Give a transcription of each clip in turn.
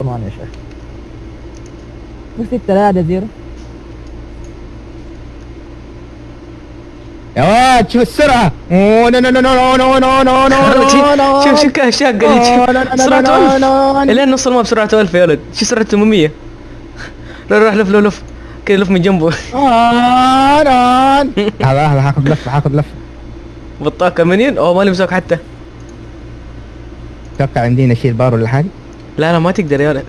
كمان يا شيخ لا هذا زيرو يا واد شوف السرعة اوه نو نو نو نو نو نو نو نو نو شوف شوف كيف شاق شوف سرعته ألف الين نص الماب سرعته 1000 يا ولد شو سرعة 800 روح روح لف لف لف كذا لف من جنبه آه،. هذا هذا هاخذ لفة هاخذ لفة بطاقة منين؟ اوه ما لمسوك حتى أتوقع عندي اشيل بار ولا حاجة لا لا ما تقدر يا ولد.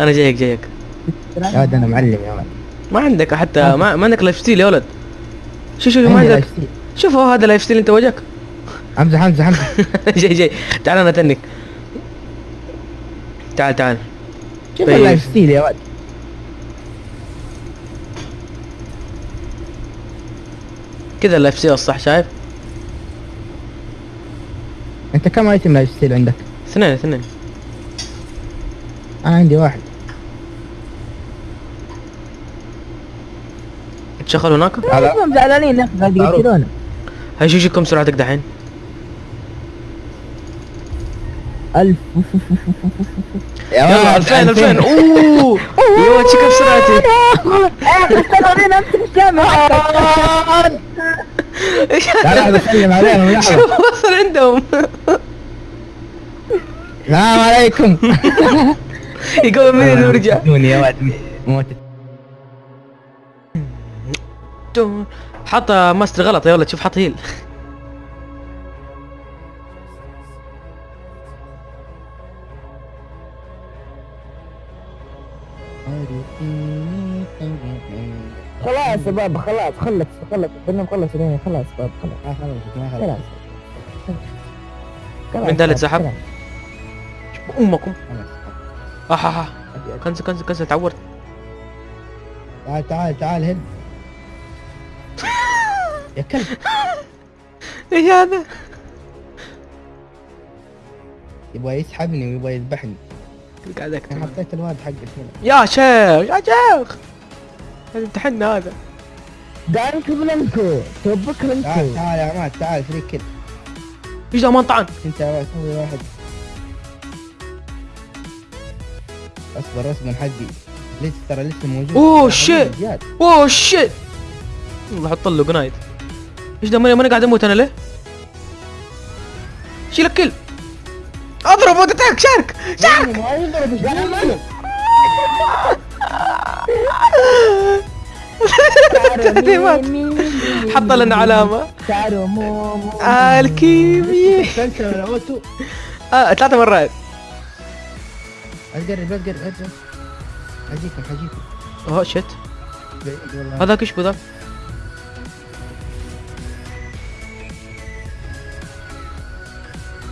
أنا جايك جايك. يا ولد أنا معلم يا ولد. ما عندك حتى ما, ما عندك لايف ستيل يا ولد. شوف شوف ما عندك. شوف هو هذا لايف ستيل أنت وجهك. حمزة حمزة حمزة. جاي جاي. تعال أنا أتنك. تعال تعال. شوف. اللايف ستيل يا ولد؟ كذا اللايف ستيل الصح شايف؟ أنت كم ايتم لايف ستيل عندك؟ اثنين اثنين. أنا عندي واحد. تشغل هناك؟ هذا هم زعلانين يا قاعد. يقتلونا. هاي شو كم سرعتك دحين؟ ألف. يلا 2000 2000 أوه. يا شو كم امسك الجامعة لا لا بسلم عليهم لحظة شوف وصل عندهم. السلام عليكم. يقوم منين ورجع يا وعد موت حط ماستر غلط يا ولد شوف حط هيل خلاص يا بابا خلاص خلص خلص خلص خلص خلص خلاص خلص خلاص. خلاص خلاص. خلاص. خلاص خلاص. تسحب أمكم. خلاص. اح اح أح. كنسل كنسل كنسل. تعورت. تعال تعال تعال هنا يا كلب. إيش هذا؟ يبغى يسحبني ويبغى يذبحني. أنا حطيت الواد حقك هنا. يا شيخ يا شيخ. هذا امتحنا هذا. دانك بلانكو توبك تعال بلانكو تعال يا عماد تعال فريك كده إيش ما طعن انت يا ولد سوي واحد. أصبر أصبر حقي. لسه ترى لسه موجود؟ ترى شيت. أوه شيت بحط له جنايد إيش ده ماني ماني قاعد أموت أنا ليه؟ شيلك كل أضرب وتتعك شارك شارك. حط لنا علامة. شعره مو مو. الكيمياء. آه ثلاث مرات. لا تقرب لا تقرب لا تقرب حجيكم حجيكم أوه والله هذاك إيش بذاك؟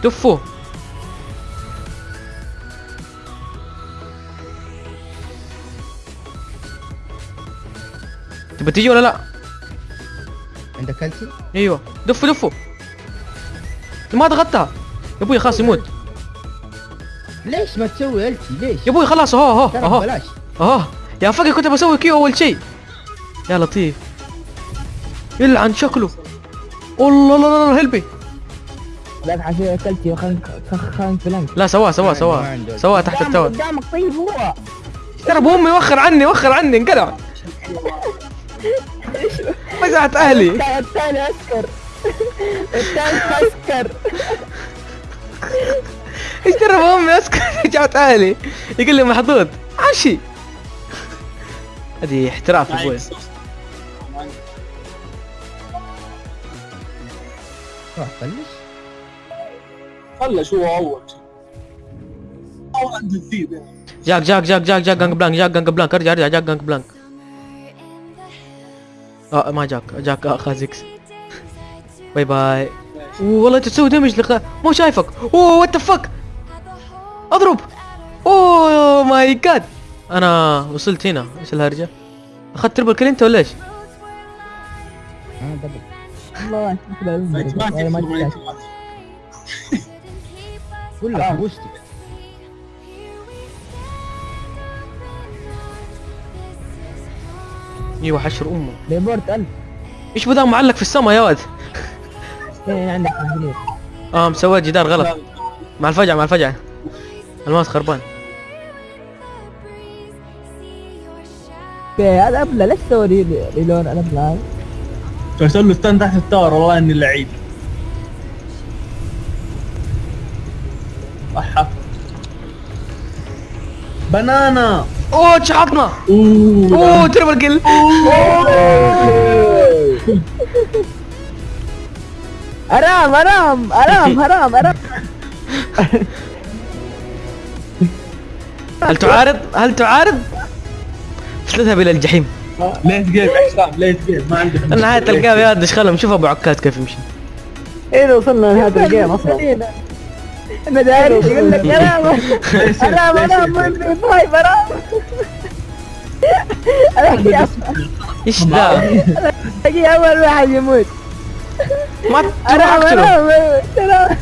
دفوه تبى تيجي ولا لا؟ عندك التي؟ أيوه. دفوا دفوا ما ضغطتها يا أبوي خلاص يموت. ليش ما تسوي التي ليش؟ يا أبوي خلاص أهو أهو أهو. ببلاش آه يا فقر كنت بسوي كيو أول شيء. يا لطيف. يلعن شكله. والله لا لا لا هلبي لا حسيت اكلتي خلنك بلانك لا سواه سواه سواه. سواه تحت التاور قدامك طيب هو ترى ابو امي وخر عني وخر عني انقلع. مزحت أهلي الثاني- الثاني اسكر الثاني اسكر إيش ترى امي أسكت. رجعت أهلي. يقول لي محظوظ. عشي. هذه احتراف أبوي روح بلش خلى شو أول. شيء أو عند الذيب يعني جاك جاك جاك جاك جاك جانج بلانك جاك جانج بلانك. ارجع ارجع جاك جانج بلانك. آه ما جاك. جاك اخ زيكس باي باي والله أنت تسوي دمج لقاء مو شايفك. أوه وات فك اضرب. oh my god أنا وصلت هنا. إيش الهرجة؟ أخذت triple kill انت ولا إيش؟ والله ما أيوه حشر أمه. report 1000 إيش بذا معلق في السما يا ولد فين عندك آه مسوي جدار غلط. مع الفجعه مع الفجعه الماس خربان. أوكي هذا أبلة ليش تسوي ريلون؟ على بلاي؟ هذا؟ قلت له استنى تحت التاور والله إني لعيب. صح بنانا. أوه شحطنا أوه. أوه تربل كل حرام أرام أرام أرام أرام. هل تعارض؟ هل تعارض؟ تذهب إلى الجحيم. ليت جيم حسام ليت جيم ما عندك نهاية الجيم يا دش خلهم شوف أبو عكاد كيف يمشي. إيه وصلنا لهذا الجيم أصلا. أنا داري يقول لك حرام حرام حرام طيب حرام إيش ذا؟ أجي أول واحد يموت. ما تروح اقتله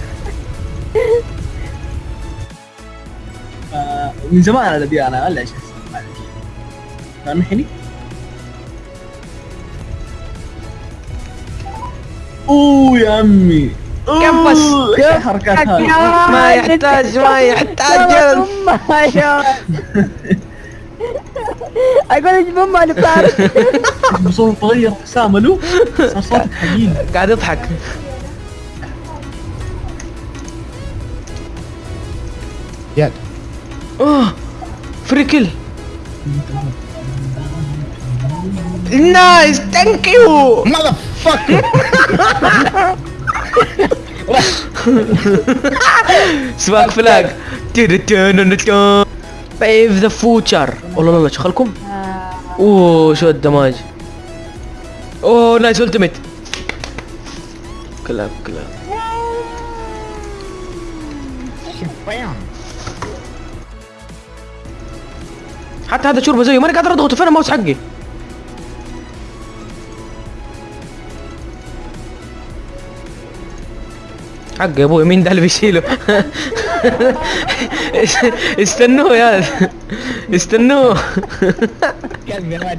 من زمان أنا ابي أنا ولا إيش سامحني أوه يا عمي كم بس؟ أوه، إيش الحركات هذه. ما يحتاج ما يحتاج. جلد. أقول أجيب امها اللي بتعرف بصوت تغير حسام ألو. صار صوتك حقيقي قاعد يضحك. زياد اوه فري كل نايس ثانك يو ماذا فك سباق فلاج بيف ذا فوتشر والله لا لا شغلكم أوه شو الدماج. أوه نايس التيميت كلاب كلاب حتى هذا شوربه زيه ماني قادر اضغطه فين الماوس حقي؟ حق يا أبوي مين ده اللي بيشيله؟ استنوه يا استنوه. ما